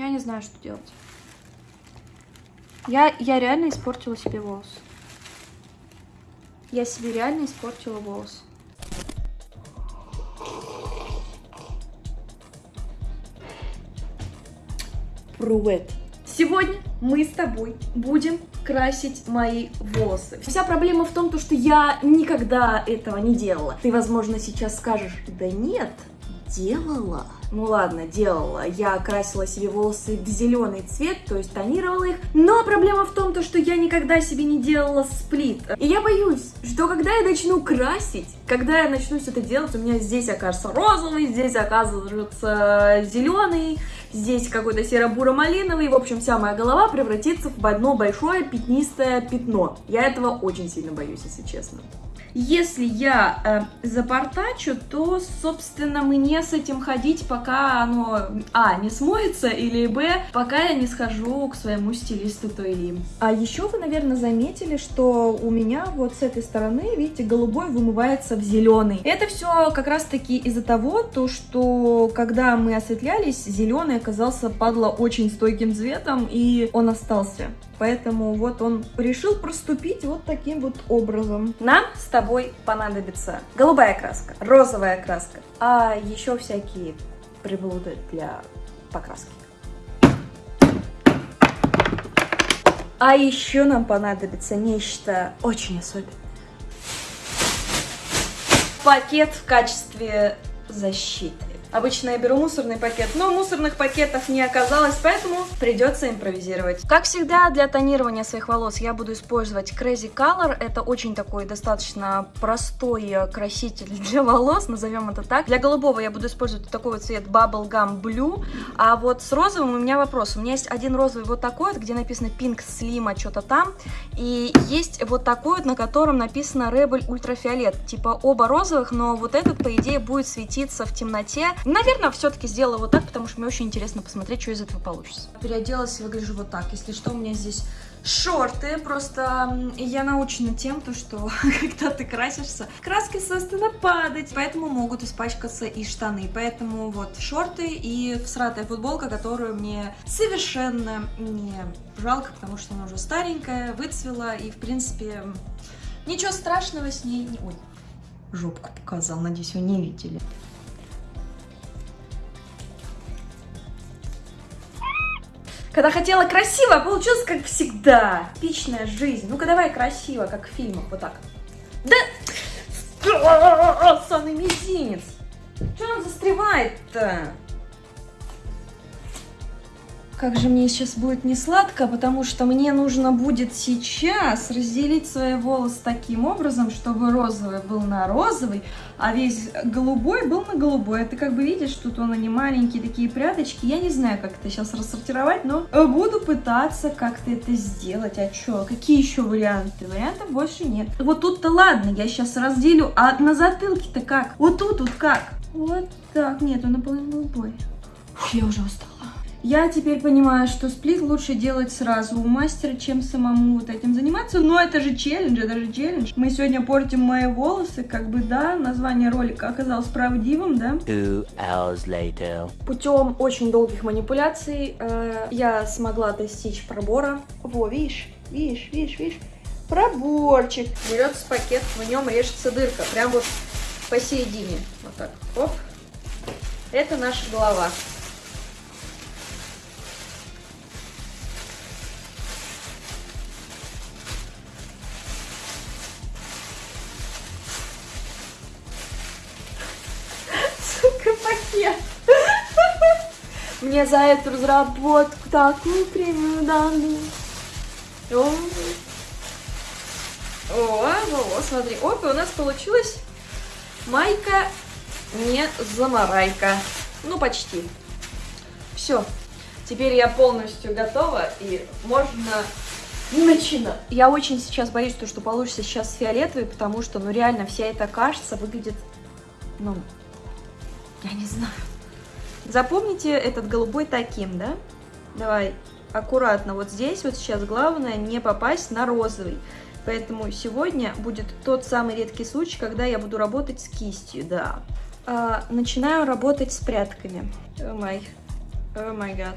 Я не знаю, что делать. Я, я реально испортила себе волосы. Я себе реально испортила волосы. Привет. Сегодня мы с тобой будем красить мои волосы. Вся проблема в том, то, что я никогда этого не делала. Ты, возможно, сейчас скажешь, да нет, делала. Ну ладно, делала. Я красила себе волосы в зеленый цвет, то есть тонировала их. Но проблема в том, то, что я никогда себе не делала сплит. И я боюсь, что когда я начну красить, когда я начну все это делать, у меня здесь окажется розовый, здесь оказывается зеленый, здесь какой-то серо-буро-малиновый. В общем, вся моя голова превратится в одно большое пятнистое пятно. Я этого очень сильно боюсь, если честно. Если я э, запортачу, то, собственно, мне с этим ходить, пока оно, а, не смоется, или, б, пока я не схожу к своему стилисту Тойли. А еще вы, наверное, заметили, что у меня вот с этой стороны, видите, голубой вымывается в зеленый. Это все как раз-таки из-за того, то, что когда мы осветлялись, зеленый оказался, падла, очень стойким цветом, и он остался. Поэтому вот он решил проступить вот таким вот образом. Нам с тобой понадобится голубая краска, розовая краска, а еще всякие приблуды для покраски. А еще нам понадобится нечто очень особенное. Пакет в качестве защиты. Обычно я беру мусорный пакет, но мусорных пакетов не оказалось, поэтому придется импровизировать. Как всегда, для тонирования своих волос я буду использовать Crazy Color. Это очень такой достаточно простой краситель для волос, назовем это так. Для голубого я буду использовать такой вот цвет Bubblegum Blue, а вот с розовым у меня вопрос. У меня есть один розовый вот такой вот, где написано Pink Slim, что-то там, и есть вот такой вот, на котором написано Rebel Ультрафиолет. Типа оба розовых, но вот этот, по идее, будет светиться в темноте, Наверное, все-таки сделала вот так, потому что мне очень интересно посмотреть, что из этого получится. Переоделась и выгляжу вот так. Если что, у меня здесь шорты. Просто я научена тем, то, что когда ты красишься, краска, собственно, падать. Поэтому могут испачкаться и штаны. Поэтому вот шорты и всратая футболка, которую мне совершенно не жалко, потому что она уже старенькая, выцвела. И, в принципе, ничего страшного с ней не... Ой, жопку показал, надеюсь, вы не видели. Когда хотела красиво, а получилось как всегда. Типичная жизнь. Ну-ка давай красиво, как в фильмах, вот так. Да! Саный мизинец! Что он застревает-то? Как же мне сейчас будет не сладко, потому что мне нужно будет сейчас разделить свои волосы таким образом, чтобы розовый был на розовый, а весь голубой был на голубой. Ты как бы видишь, тут он они маленькие такие пряточки. Я не знаю, как это сейчас рассортировать, но буду пытаться как-то это сделать. А что? Какие еще варианты? Вариантов больше нет. Вот тут-то ладно, я сейчас разделю, а на затылке-то как? Вот тут вот как? Вот так. Нет, он наполовину голубой. Фу, я уже устала. Я теперь понимаю, что сплит лучше делать сразу у мастера, чем самому вот этим заниматься. Но это же челлендж, это же челлендж. Мы сегодня портим мои волосы, как бы, да, название ролика оказалось правдивым, да? Two hours later. Путем очень долгих манипуляций э, я смогла достичь пробора. Во, видишь, видишь, видишь, видишь? Проборчик. Берется пакет, в нем режется дырка, прям вот посередине. Вот так, оп. Это наша голова. Мне за эту разработку такую премию дали. О, о, о, смотри. Оп, у нас получилась майка не замарайка. Ну, почти. Все. Теперь я полностью готова, и можно начинать. Я очень сейчас боюсь, то, что получится сейчас фиолетовый, потому что, ну, реально, вся эта кашица выглядит, ну, я не знаю. Запомните этот голубой таким, да? Давай аккуратно вот здесь вот сейчас главное не попасть на розовый. Поэтому сегодня будет тот самый редкий случай, когда я буду работать с кистью, да. А, начинаю работать с прядками. О май, о май гад.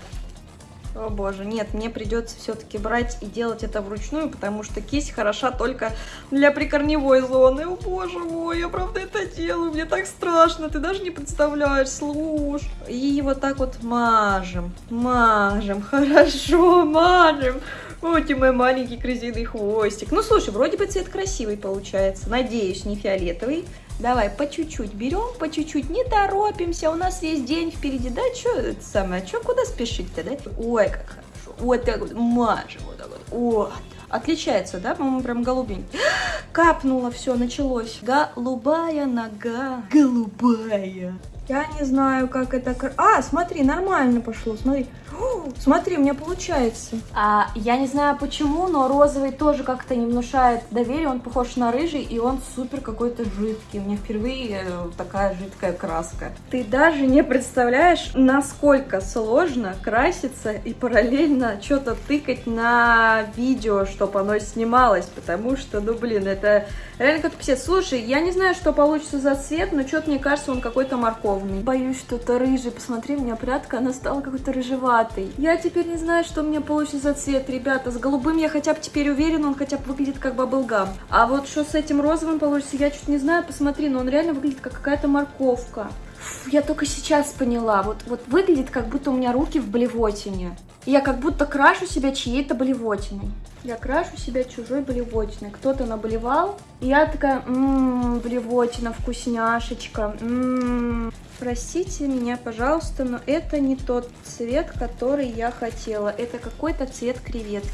О боже, нет, мне придется все-таки брать и делать это вручную, потому что кисть хороша только для прикорневой зоны. О боже мой, я правда это делаю, мне так страшно, ты даже не представляешь, слушай. И вот так вот мажем, мажем, хорошо, мажем. Вот и мой маленький крысиный хвостик. Ну, слушай, вроде бы цвет красивый получается. Надеюсь, не фиолетовый. Давай по чуть-чуть берем, по чуть-чуть, не торопимся, у нас весь день впереди, да, что это самое, что, куда спешить-то, да? Ой, как хорошо, вот так вот, мажем, вот так вот, вот. Отличается, да, по-моему, прям голубенький. Капнуло, все, началось. Голубая нога, голубая. Я не знаю, как это... А, смотри, нормально пошло, смотри. О, смотри, у меня получается. А, я не знаю почему, но розовый тоже как-то не внушает доверия. Он похож на рыжий, и он супер какой-то жидкий. У меня впервые э, такая жидкая краска. Ты даже не представляешь, насколько сложно краситься и параллельно что-то тыкать на видео, чтобы оно снималось. Потому что, ну, блин, это реально как-то писец. Слушай, я не знаю, что получится за цвет, но что-то мне кажется, он какой-то морковный. Боюсь, что это рыжий. Посмотри, у меня прядка, она стала какой-то рыжеватой. Я теперь не знаю, что у меня получится за цвет, ребята. С голубым я хотя бы теперь уверена, он хотя бы выглядит как баблгам. А вот что с этим розовым получится, я чуть не знаю. Посмотри, но он реально выглядит как какая-то морковка. Фу, я только сейчас поняла. Вот, вот выглядит, как будто у меня руки в блевотине. Я как будто крашу себя чьей-то блевотиной. Я крашу себя чужой блевотиной. Кто-то наболевал, и я такая, ммм, блевотина, вкусняшечка, ммм. Простите меня, пожалуйста, но это не тот цвет, который я хотела. Это какой-то цвет креветки.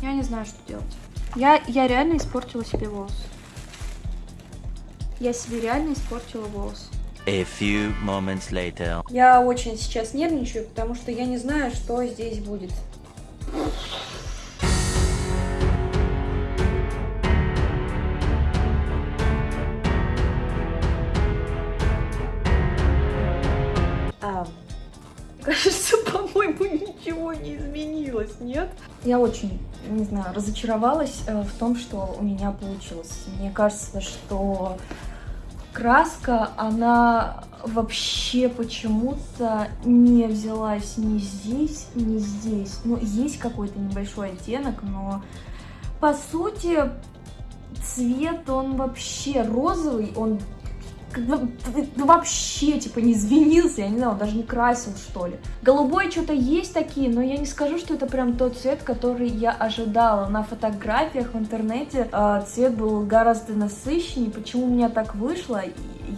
Я не знаю, что делать. Я, я реально испортила себе волосы. Я себе реально испортила волосы. A few moments later. Я очень сейчас нервничаю, потому что я не знаю, что здесь будет. Ничего не изменилось, нет? Я очень, не знаю, разочаровалась э, в том, что у меня получилось. Мне кажется, что краска, она вообще почему-то не взялась ни здесь, ни здесь. Ну, есть какой-то небольшой оттенок, но по сути цвет, он вообще розовый, он вообще, типа, не извинился, я не знаю, он даже не красил, что ли. Голубой что-то есть такие, но я не скажу, что это прям тот цвет, который я ожидала. На фотографиях в интернете э, цвет был гораздо насыщеннее. Почему у меня так вышло,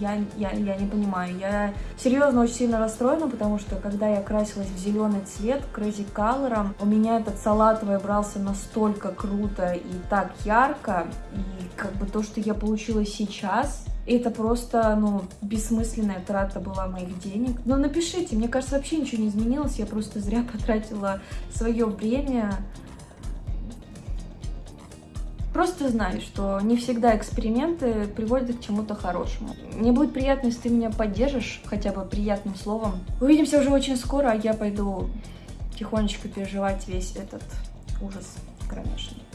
я, я, я не понимаю. Я серьезно очень сильно расстроена, потому что когда я красилась в зеленый цвет, Crazy Color, у меня этот салатовый брался настолько круто и так ярко, и как бы то, что я получила сейчас, это просто, ну, бессмысленная трата была моих денег. Но напишите, мне кажется, вообще ничего не изменилось, я просто зря потратила свое время. Просто знай, что не всегда эксперименты приводят к чему-то хорошему. Мне будет приятно, если ты меня поддержишь хотя бы приятным словом. Увидимся уже очень скоро, а я пойду тихонечко переживать весь этот ужас кромешный.